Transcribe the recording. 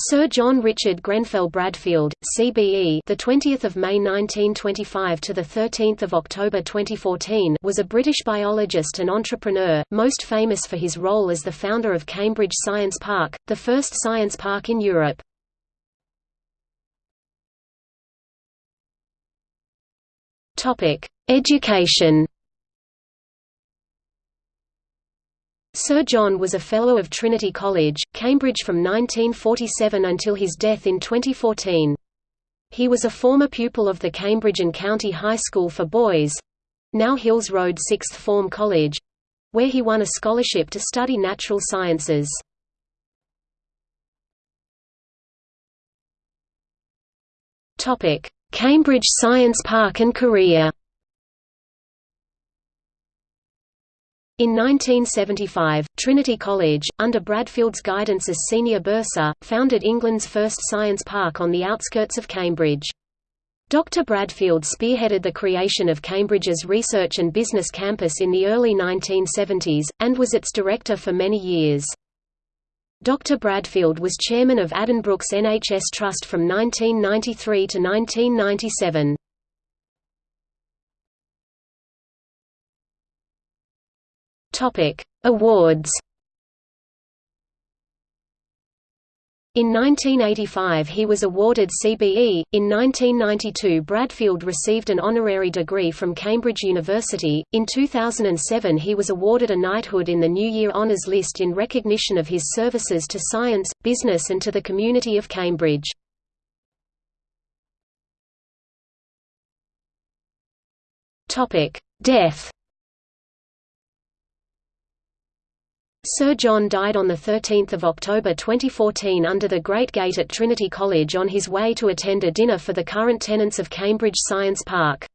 Sir John Richard Grenfell Bradfield, CBE, the 20th of May 1925 to the 13th of October 2014, was a British biologist and entrepreneur, most famous for his role as the founder of Cambridge Science Park, the first science park in Europe. Topic: Education. Sir John was a Fellow of Trinity College, Cambridge from 1947 until his death in 2014. He was a former pupil of the Cambridge and County High School for Boys—now Hills Road Sixth Form College—where he won a scholarship to study natural sciences. Cambridge Science Park and career In 1975, Trinity College, under Bradfield's guidance as senior bursar, founded England's first science park on the outskirts of Cambridge. Dr. Bradfield spearheaded the creation of Cambridge's research and business campus in the early 1970s, and was its director for many years. Dr. Bradfield was chairman of Addenbrooke's NHS Trust from 1993 to 1997. Topic: Awards. In 1985 he was awarded CBE, in 1992 Bradfield received an honorary degree from Cambridge University, in 2007 he was awarded a knighthood in the New Year Honours List in recognition of his services to science, business and to the community of Cambridge. Death Sir John died on 13 October 2014 under the Great Gate at Trinity College on his way to attend a dinner for the current tenants of Cambridge Science Park.